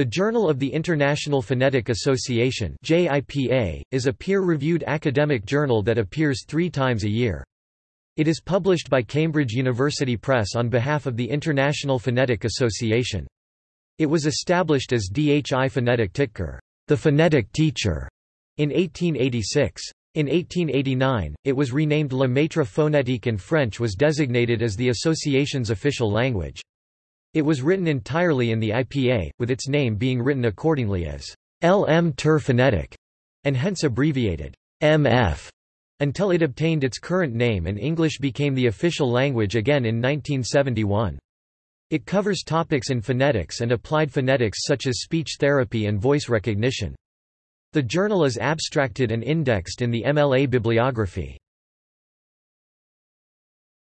The Journal of the International Phonetic Association is a peer-reviewed academic journal that appears three times a year. It is published by Cambridge University Press on behalf of the International Phonetic Association. It was established as Dhi Fonètik Tîtcer, the phonetic teacher, in 1886. In 1889, it was renamed Le Maître Phonétique and French was designated as the association's official language. It was written entirely in the IPA, with its name being written accordingly as LM Ter Phonetic, and hence abbreviated MF, until it obtained its current name and English became the official language again in 1971. It covers topics in phonetics and applied phonetics such as speech therapy and voice recognition. The journal is abstracted and indexed in the MLA bibliography.